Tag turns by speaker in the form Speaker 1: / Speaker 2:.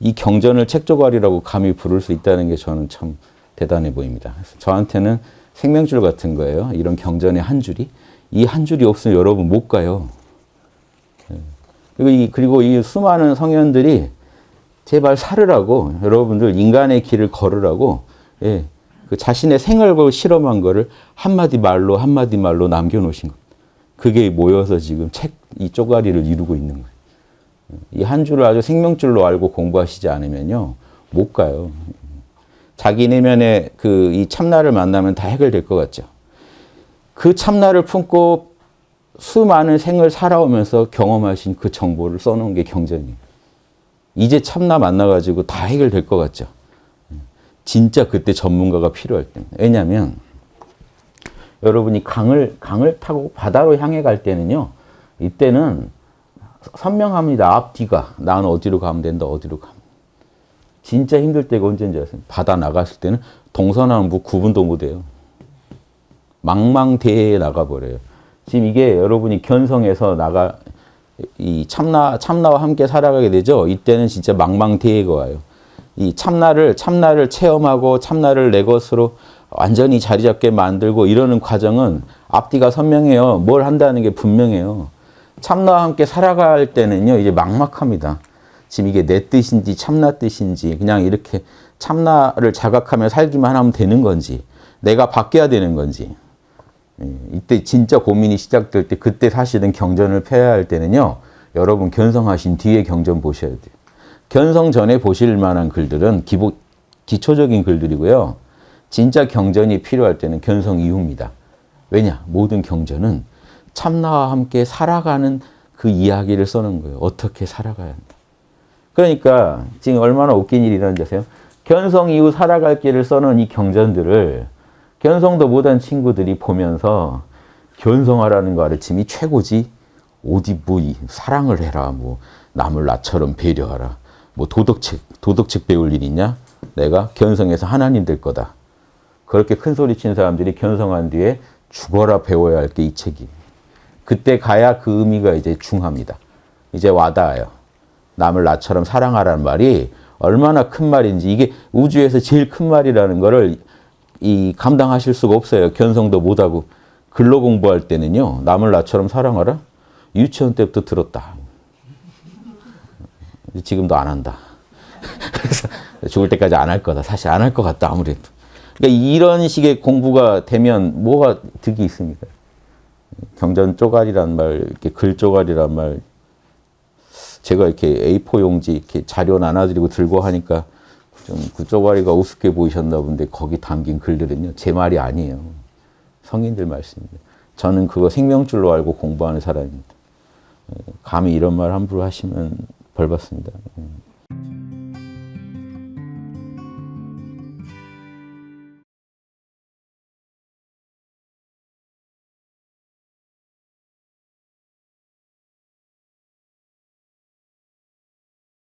Speaker 1: 이 경전을 책조갈이라고 감히 부를 수 있다는 게 저는 참 대단해 보입니다. 저한테는 생명줄 같은 거예요. 이런 경전의 한 줄이. 이 한 줄이 없으면 여러분 못 가요. 예. 그리고 이, 그리고 이 수많은 성현들이 제발 살으라고 여러분들 인간의 길을 걸으라고 예, 그 자신의 생을 실험한 거를 한마디 말로 한마디 말로 남겨놓으신 것. 그게 모여서 지금 책 이 쪼가리를 이루고 있는 거예요. 이 한 줄을 아주 생명줄로 알고 공부하시지 않으면요 못 가요. 자기 내면의 그 이 참나를 만나면 다 해결될 것 같죠. 그 참나를 품고 수많은 생을 살아오면서 경험하신 그 정보를 써놓은 게 경전이에요. 이제 참나 만나가지고 다 해결될 것 같죠. 진짜 그때 전문가가 필요할 때입니다. 왜냐하면 여러분이 강을 강을 타고 바다로 향해 갈 때는요. 이때는 선명합니다. 앞뒤가. 나는 어디로 가면 된다. 어디로 가면. 진짜 힘들 때가 언제인지 아세요? 바다 나갔을 때는 동서남북 구분도 못해요. 망망대해에 나가버려요. 지금 이게 여러분이 견성해서 나가 이 참나 참나와 함께 살아가게 되죠. 이때는 진짜 망망대해가 와요. 이 참나를 참나를 체험하고 참나를 내 것으로 완전히 자리 잡게 만들고 이러는 과정은 앞뒤가 선명해요. 뭘 한다는 게 분명해요. 참나와 함께 살아갈 때는요. 이제 막막합니다. 지금 이게 내 뜻인지 참나 뜻인지 그냥 이렇게 참나를 자각하며 살기만 하면 되는 건지 내가 바뀌어야 되는 건지 예, 이때 진짜 고민이 시작될 때 그때 사실은 경전을 펴야 할 때는요. 여러분 견성하신 뒤에 경전 보셔야 돼요. 견성 전에 보실 만한 글들은 기본, 기초적인 글들이고요. 진짜 경전이 필요할 때는 견성 이후입니다. 왜냐? 모든 경전은 참나와 함께 살아가는 그 이야기를 써놓은 거예요. 어떻게 살아가야 한다. 그러니까 지금 얼마나 웃긴 일이 일어난지 아세요? 견성 이후 살아갈 길을 써놓은 이 경전들을 견성도 못한 친구들이 보면서 견성하라는 거 가르침이 최고지. 어디 뭐 사랑을 해라. 뭐 남을 나처럼 배려하라. 뭐 도덕책, 도덕책 배울 일 있냐? 내가 견성해서 하나님 될 거다. 그렇게 큰 소리 친 사람들이 견성한 뒤에 죽어라 배워야 할 게 이 책이. 그때 가야 그 의미가 이제 중합니다. 이제 와닿아요. 남을 나처럼 사랑하라는 말이 얼마나 큰 말인지 이게 우주에서 제일 큰 말이라는 거를 이 감당하실 수가 없어요. 견성도 못하고 글로 공부할 때는요. 남을 나처럼 사랑하라. 유치원 때부터 들었다. 지금도 안 한다. 그래서 죽을 때까지 안 할 거다. 사실 안 할 것 같다. 아무래도. 그러니까 이런 식의 공부가 되면 뭐가 득이 있습니까? 경전 쪼가리란 말, 이렇게 글 쪼가리란 말, 제가 이렇게 A4 용지 이렇게 자료 나눠드리고 들고 하니까 좀 그 쪼가리가 우습게 보이셨나 본데 거기 담긴 글들은요 제 말이 아니에요. 성인들 말씀입니다. 저는 그거 생명줄로 알고 공부하는 사람입니다. 감히 이런 말 함부로 하시면 벌 받습니다. 예.